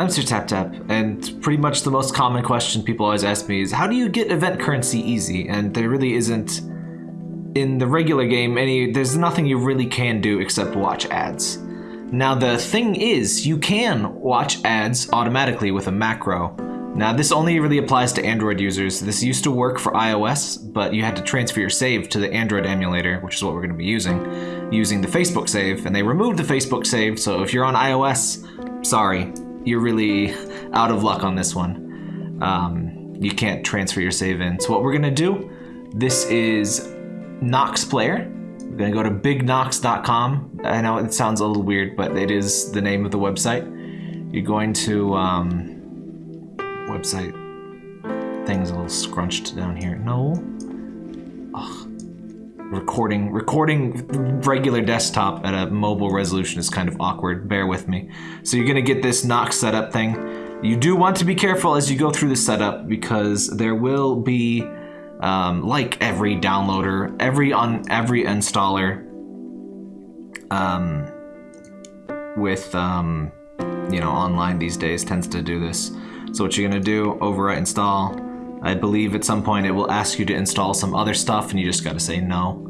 I'm Sir Tap Tap, and pretty much the most common question people always ask me is how do you get event currency easy? And there really isn't in the regular game any there's nothing you really can do except watch ads. Now the thing is, you can watch ads automatically with a macro. Now this only really applies to Android users. This used to work for iOS, but you had to transfer your save to the Android emulator, which is what we're going to be using, using the Facebook save, and they removed the Facebook save, so if you're on iOS, sorry, you're really out of luck on this one. Um, you can't transfer your save in. So what we're gonna do, this is Nox Player. We're gonna go to bignox.com. I know it sounds a little weird, but it is the name of the website. You're going to, um, website thing's a little scrunched down here. No. Recording recording regular desktop at a mobile resolution is kind of awkward. Bear with me. So you're gonna get this Nox setup thing. You do want to be careful as you go through the setup because there will be um, like every downloader every on every installer um, with um, you know online these days tends to do this. So what you're gonna do overwrite install I believe at some point it will ask you to install some other stuff and you just gotta say no.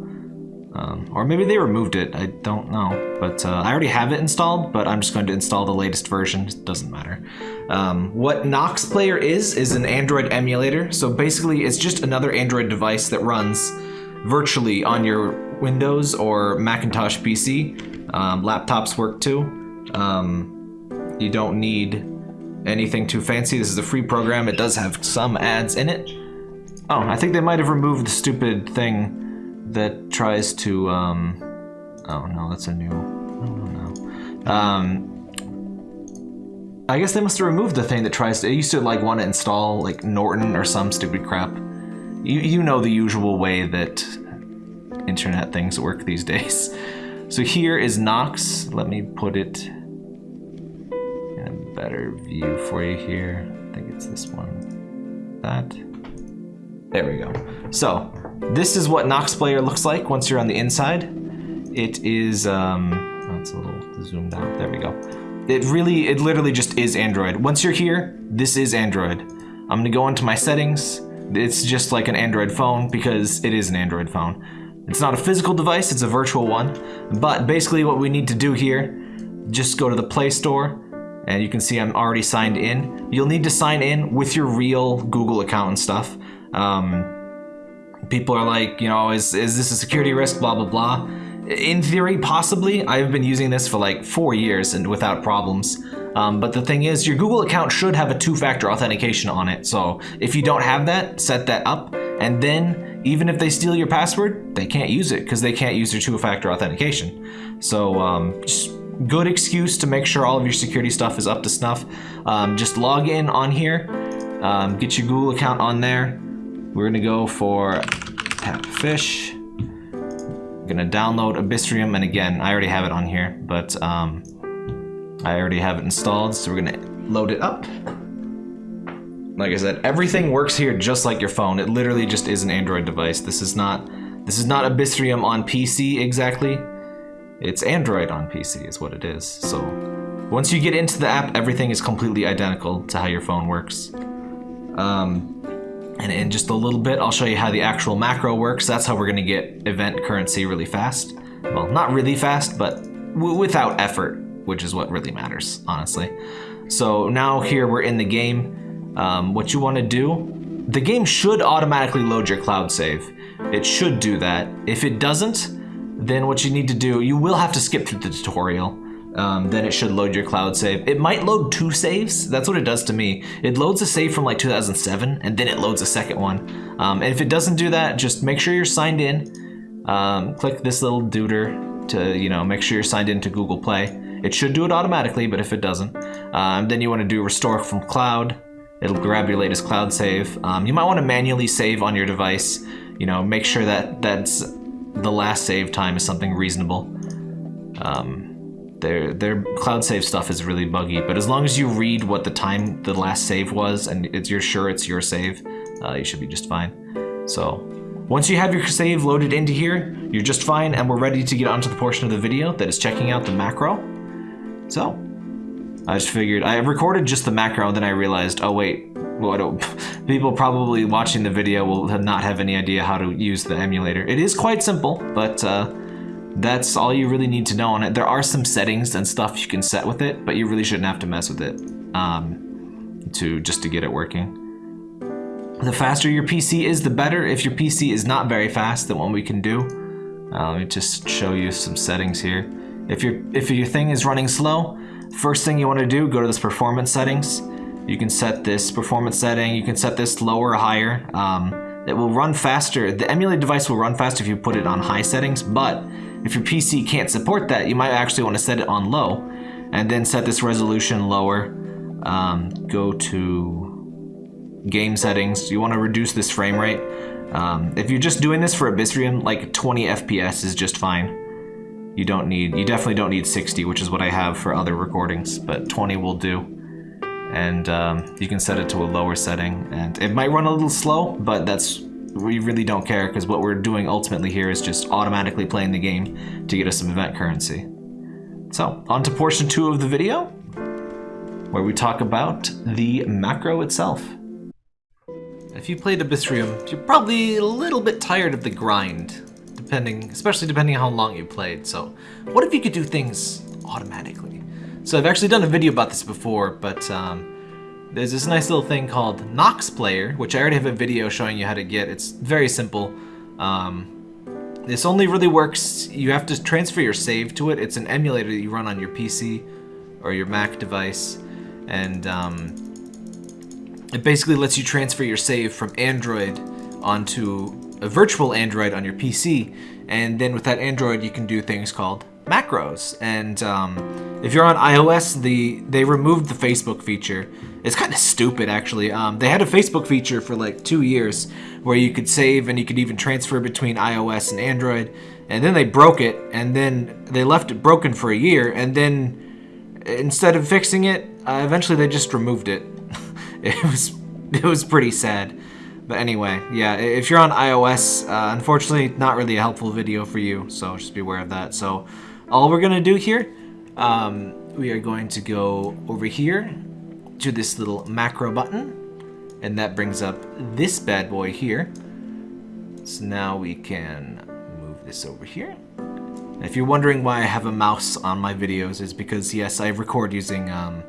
Um, or maybe they removed it, I don't know. But uh, I already have it installed, but I'm just going to install the latest version, it doesn't matter. Um, what Nox Player is, is an Android emulator. So basically it's just another Android device that runs virtually on your Windows or Macintosh PC. Um, laptops work too. Um, you don't need anything too fancy. This is a free program. It does have some ads in it. Oh, I think they might have removed the stupid thing that tries to, um... Oh, no, that's a new... No. Um... I guess they must have removed the thing that tries to... It used to, like, want to install, like, Norton or some stupid crap. You, you know the usual way that internet things work these days. So here is Nox. Let me put it better view for you here. I think it's this one. That. There we go. So, this is what Nox Player looks like once you're on the inside. It is, um, oh, a little zoomed out. There we go. It really, it literally just is Android. Once you're here, this is Android. I'm gonna go into my settings. It's just like an Android phone because it is an Android phone. It's not a physical device, it's a virtual one. But basically what we need to do here, just go to the Play Store, and you can see I'm already signed in. You'll need to sign in with your real Google account and stuff. Um, people are like, you know, is, is this a security risk, blah, blah, blah. In theory, possibly. I've been using this for like four years and without problems. Um, but the thing is, your Google account should have a two-factor authentication on it. So if you don't have that, set that up. And then even if they steal your password, they can't use it because they can't use your two-factor authentication. So um, just good excuse to make sure all of your security stuff is up to snuff. Um, just log in on here, um, get your Google account on there. We're gonna go for fish. gonna download Abyssrium, and again, I already have it on here, but um, I already have it installed, so we're gonna load it up. Like I said, everything works here just like your phone. It literally just is an Android device. This is not this is not Abyssrium on PC exactly. It's Android on PC is what it is. So once you get into the app, everything is completely identical to how your phone works. Um, and in just a little bit, I'll show you how the actual macro works. That's how we're gonna get event currency really fast. Well, not really fast, but without effort, which is what really matters, honestly. So now here we're in the game. Um, what you wanna do, the game should automatically load your cloud save. It should do that. If it doesn't, then what you need to do, you will have to skip through the tutorial. Um, then it should load your cloud save. It might load two saves. That's what it does to me. It loads a save from like 2007 and then it loads a second one. Um, and if it doesn't do that, just make sure you're signed in. Um, click this little duder to, you know, make sure you're signed into Google Play. It should do it automatically, but if it doesn't, um, then you want to do restore from cloud. It'll grab your latest cloud save. Um, you might want to manually save on your device. You know, make sure that that's the last save time is something reasonable. Um, their their cloud save stuff is really buggy, but as long as you read what the time the last save was and it's, you're sure it's your save, uh, you should be just fine. So once you have your save loaded into here, you're just fine and we're ready to get onto the portion of the video that is checking out the macro. So I just figured I recorded just the macro, and then I realized, oh wait, well, people probably watching the video will not have any idea how to use the emulator. It is quite simple, but uh, that's all you really need to know on it. There are some settings and stuff you can set with it, but you really shouldn't have to mess with it um, to just to get it working. The faster your PC is, the better. If your PC is not very fast, then what we can do, uh, let me just show you some settings here. If your if your thing is running slow, first thing you want to do, go to this performance settings. You can set this performance setting. You can set this lower or higher. Um, it will run faster. The emulated device will run faster if you put it on high settings, but if your PC can't support that, you might actually want to set it on low and then set this resolution lower. Um, go to game settings. You want to reduce this frame rate. Um, if you're just doing this for Abyssrium, like 20 FPS is just fine. You don't need, you definitely don't need 60, which is what I have for other recordings, but 20 will do. And um, you can set it to a lower setting, and it might run a little slow, but that's we really don't care because what we're doing ultimately here is just automatically playing the game to get us some event currency. So, on to portion two of the video, where we talk about the macro itself. If you played Abyssrium, you're probably a little bit tired of the grind, depending, especially depending on how long you played. So, what if you could do things automatically? So I've actually done a video about this before, but um, there's this nice little thing called Nox Player, which I already have a video showing you how to get. It's very simple. Um, this only really works, you have to transfer your save to it. It's an emulator that you run on your PC or your Mac device. And um, it basically lets you transfer your save from Android onto a virtual Android on your PC. And then with that Android, you can do things called macros. And um, if you're on iOS, the they removed the Facebook feature. It's kind of stupid, actually. Um, they had a Facebook feature for like two years where you could save and you could even transfer between iOS and Android. And then they broke it, and then they left it broken for a year, and then instead of fixing it, uh, eventually they just removed it. it was it was pretty sad. But anyway, yeah, if you're on iOS, uh, unfortunately, not really a helpful video for you, so just be aware of that. So all we're gonna do here, um, we are going to go over here to this little macro button, and that brings up this bad boy here. So now we can move this over here. if you're wondering why I have a mouse on my videos, is because yes, I record using um,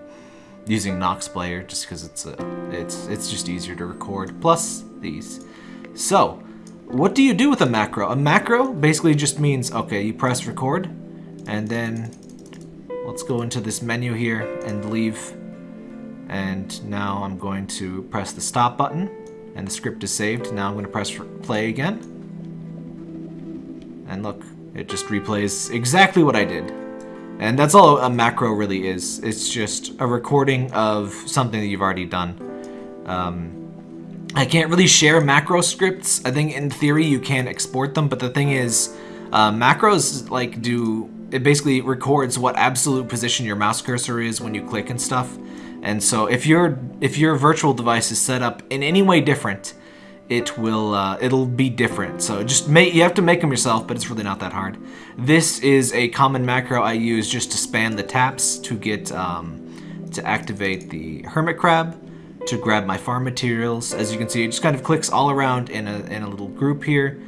using Nox Player just because it's a, it's it's just easier to record. Plus these. So, what do you do with a macro? A macro basically just means okay, you press record, and then let's go into this menu here and leave. And now I'm going to press the stop button and the script is saved. Now I'm going to press play again. And look, it just replays exactly what I did. And that's all a macro really is. It's just a recording of something that you've already done. Um, I can't really share macro scripts. I think in theory you can export them, but the thing is, uh, macros like do it basically records what absolute position your mouse cursor is when you click and stuff. And so if your if your virtual device is set up in any way different, it will uh, it'll be different. So just make you have to make them yourself, but it's really not that hard. This is a common macro I use just to span the taps to get um, to activate the hermit crab to grab my farm materials. As you can see, it just kind of clicks all around in a in a little group here.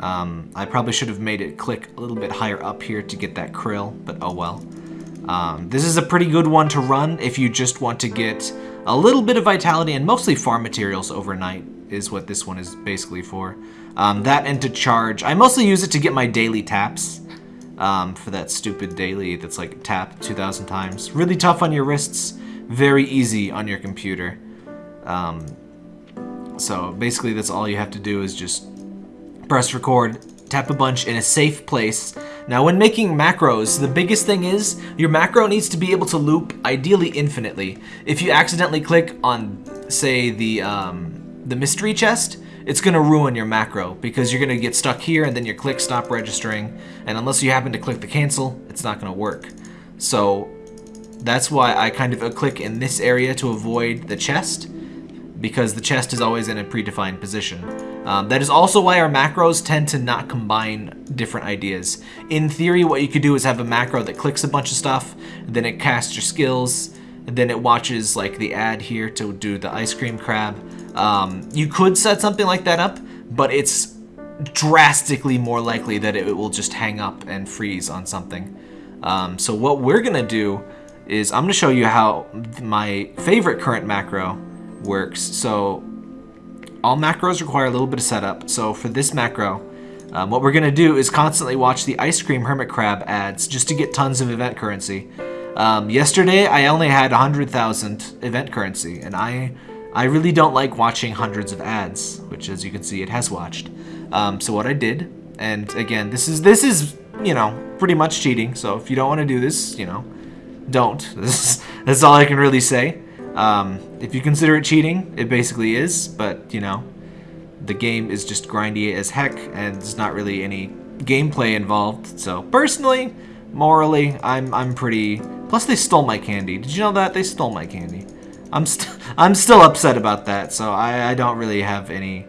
Um, I probably should have made it click a little bit higher up here to get that krill, but oh well. Um, this is a pretty good one to run if you just want to get a little bit of vitality and mostly farm materials overnight is what this one is basically for. Um, that and to charge. I mostly use it to get my daily taps um, for that stupid daily that's like tap 2,000 times. Really tough on your wrists, very easy on your computer. Um, so basically that's all you have to do is just press record, tap a bunch in a safe place. Now when making macros, the biggest thing is your macro needs to be able to loop ideally infinitely. If you accidentally click on, say, the, um, the mystery chest, it's going to ruin your macro because you're going to get stuck here and then your click stop registering. And unless you happen to click the cancel, it's not going to work. So that's why I kind of click in this area to avoid the chest because the chest is always in a predefined position. Um, that is also why our macros tend to not combine different ideas. In theory, what you could do is have a macro that clicks a bunch of stuff, then it casts your skills, then it watches like the ad here to do the ice cream crab. Um, you could set something like that up, but it's drastically more likely that it will just hang up and freeze on something. Um, so what we're gonna do is I'm gonna show you how my favorite current macro works. So all macros require a little bit of setup. So for this macro, um, what we're gonna do is constantly watch the ice cream hermit crab ads just to get tons of event currency. Um, yesterday, I only had 100,000 event currency, and I I really don't like watching hundreds of ads, which as you can see, it has watched. Um, so what I did, and again, this is this is you know pretty much cheating. So if you don't want to do this, you know, don't. This is, that's all I can really say. Um, if you consider it cheating, it basically is. But you know, the game is just grindy as heck, and there's not really any gameplay involved. So personally, morally, I'm I'm pretty. Plus, they stole my candy. Did you know that they stole my candy? I'm st I'm still upset about that. So I I don't really have any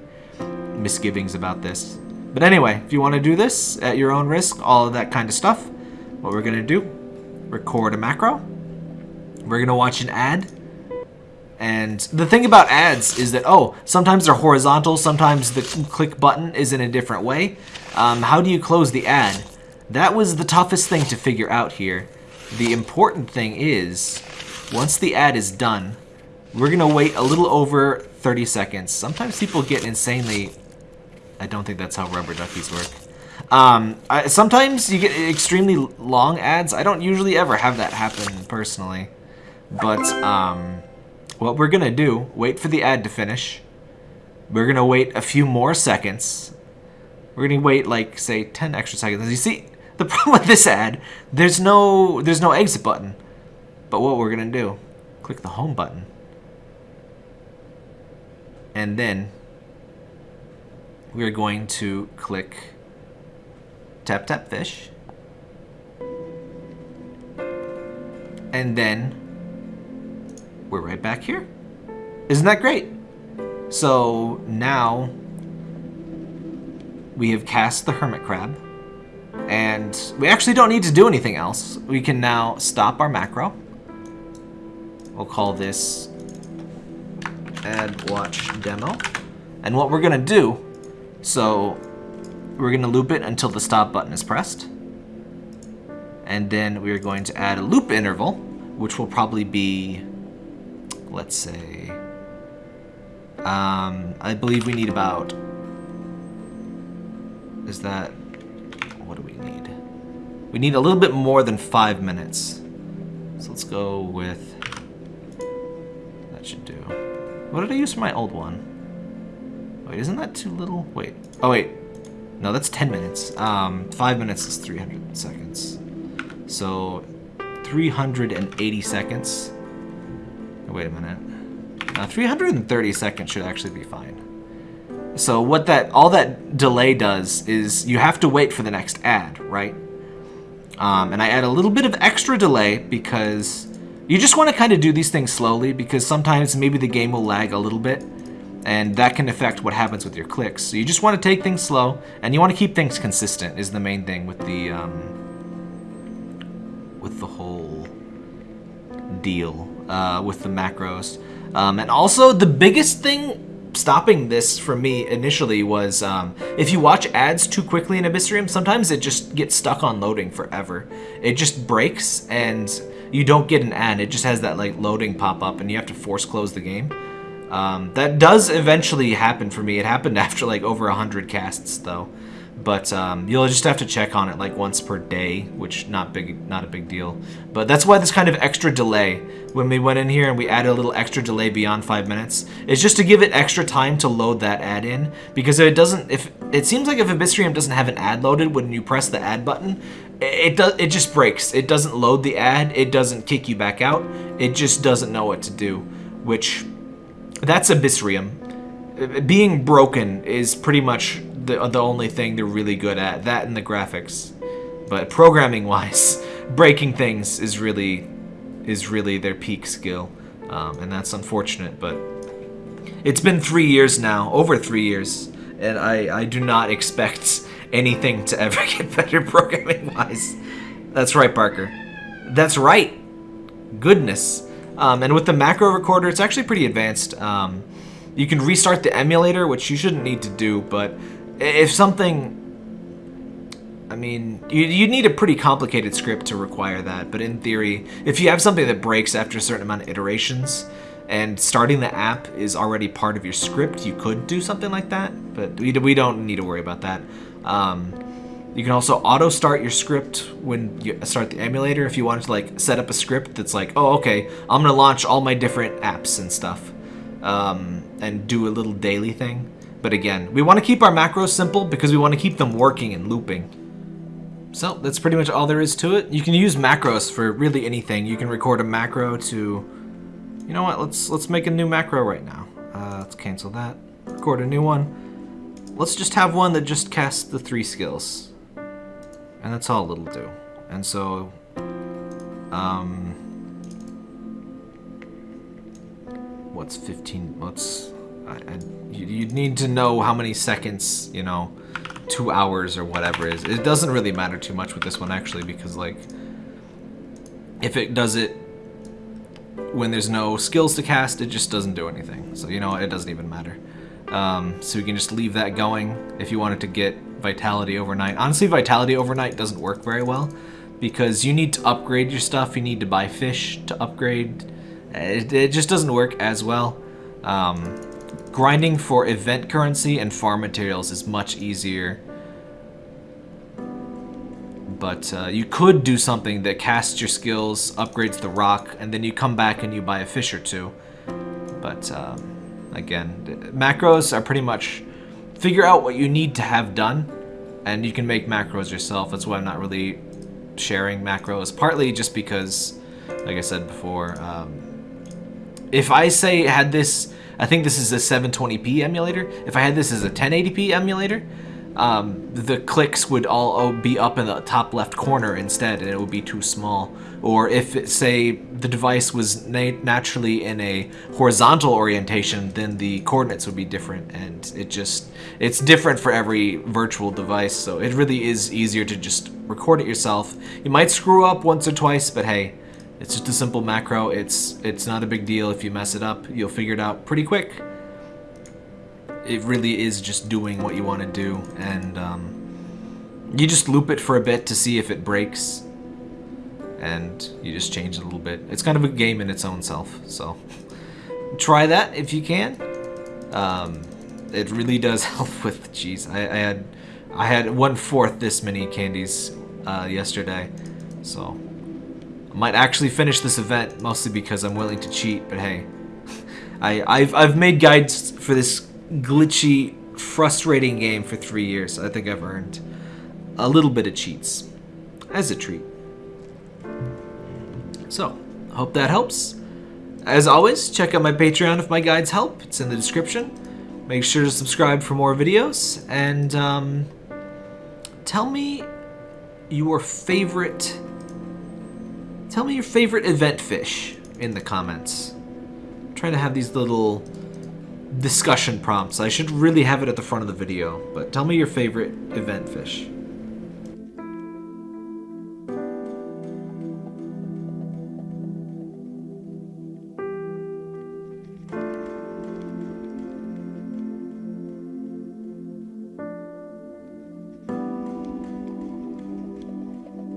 misgivings about this. But anyway, if you want to do this at your own risk, all of that kind of stuff, what we're gonna do, record a macro. We're gonna watch an ad and the thing about ads is that, oh, sometimes they're horizontal, sometimes the click button is in a different way. Um, how do you close the ad? That was the toughest thing to figure out here. The important thing is, once the ad is done, we're gonna wait a little over 30 seconds. Sometimes people get insanely... I don't think that's how rubber duckies work. Um, I, sometimes you get extremely long ads. I don't usually ever have that happen personally. But, um what we're gonna do, wait for the ad to finish. We're gonna wait a few more seconds. We're gonna wait like say 10 extra seconds. As you see, the problem with this ad, there's no there's no exit button. But what we're gonna do, click the home button. And then we're going to click tap tap fish. And then we're right back here. Isn't that great? So now we have cast the hermit crab and we actually don't need to do anything else. We can now stop our macro. We'll call this ad watch demo. And what we're gonna do, so we're gonna loop it until the stop button is pressed. And then we're going to add a loop interval, which will probably be let's say, um, I believe we need about, is that, what do we need? We need a little bit more than five minutes. So let's go with, that should do. What did I use for my old one? Wait, isn't that too little? Wait, oh wait, no, that's 10 minutes. Um, five minutes is 300 seconds. So 380 seconds wait a minute. Uh, 330 seconds should actually be fine. So what that all that delay does is you have to wait for the next ad, right? Um, and I add a little bit of extra delay because you just want to kind of do these things slowly because sometimes maybe the game will lag a little bit and that can affect what happens with your clicks. So you just want to take things slow and you want to keep things consistent is the main thing with the um, with the whole deal uh, with the macros. Um, and also, the biggest thing stopping this for me initially was um, if you watch ads too quickly in Abyssrium, sometimes it just gets stuck on loading forever. It just breaks and you don't get an ad. It just has that like loading pop up and you have to force close the game. Um, that does eventually happen for me. It happened after like over 100 casts though but um, you'll just have to check on it like once per day, which not big, not a big deal. But that's why this kind of extra delay, when we went in here and we added a little extra delay beyond five minutes, is just to give it extra time to load that ad in. Because if it doesn't, if it seems like if Abyssrium doesn't have an ad loaded when you press the ad button, it does, it just breaks. It doesn't load the ad. It doesn't kick you back out. It just doesn't know what to do, which that's Abyssrium. Being broken is pretty much the, the only thing they're really good at. That and the graphics. But programming-wise, breaking things is really is really their peak skill. Um, and that's unfortunate, but it's been three years now, over three years, and I, I do not expect anything to ever get better programming-wise. That's right, Parker. That's right. Goodness. Um, and with the macro recorder, it's actually pretty advanced. Um, you can restart the emulator, which you shouldn't need to do, but if something... I mean, you, you need a pretty complicated script to require that, but in theory, if you have something that breaks after a certain amount of iterations, and starting the app is already part of your script, you could do something like that, but we, we don't need to worry about that. Um, you can also auto start your script when you start the emulator if you wanted to like set up a script that's like, oh, okay, I'm gonna launch all my different apps and stuff um, and do a little daily thing. But again, we want to keep our macros simple because we want to keep them working and looping. So that's pretty much all there is to it. You can use macros for really anything. You can record a macro to you know what? Let's let's make a new macro right now. Uh, let's cancel that. Record a new one. Let's just have one that just casts the three skills, and that's all it'll do. And so, um, what's 15? What's I, you'd need to know how many seconds, you know, two hours or whatever is. It doesn't really matter too much with this one actually because like, if it does it when there's no skills to cast, it just doesn't do anything. So, you know, it doesn't even matter. Um, so you can just leave that going if you wanted to get Vitality overnight. Honestly, Vitality overnight doesn't work very well because you need to upgrade your stuff. You need to buy fish to upgrade. It, it just doesn't work as well. Um, grinding for event currency and farm materials is much easier but uh, you could do something that casts your skills, upgrades the rock, and then you come back and you buy a fish or two. But um, again, macros are pretty much figure out what you need to have done, and you can make macros yourself. That's why I'm not really sharing macros, partly just because, like I said before, um, if I say had this, I think this is a 720p emulator. If I had this as a 1080p emulator, um, the clicks would all be up in the top left corner instead and it would be too small. Or if, it, say, the device was na naturally in a horizontal orientation, then the coordinates would be different and it just, it's different for every virtual device, so it really is easier to just record it yourself. You might screw up once or twice, but hey, it's just a simple macro. It's, it's not a big deal if you mess it up. You'll figure it out pretty quick it really is just doing what you want to do, and um, you just loop it for a bit to see if it breaks, and you just change it a little bit. It's kind of a game in its own self, so try that if you can. Um, it really does help with cheese. I, I, had I had one fourth this many candies uh, yesterday, so I might actually finish this event mostly because I'm willing to cheat. But hey, I, I've I've made guides for this glitchy, frustrating game for three years. I think I've earned a little bit of cheats as a treat. So, hope that helps. As always, check out my Patreon if my guides help. It's in the description. Make sure to subscribe for more videos. And um, tell me your favorite... Tell me your favorite event fish in the comments. Trying to have these little discussion prompts. I should really have it at the front of the video, but tell me your favorite event fish.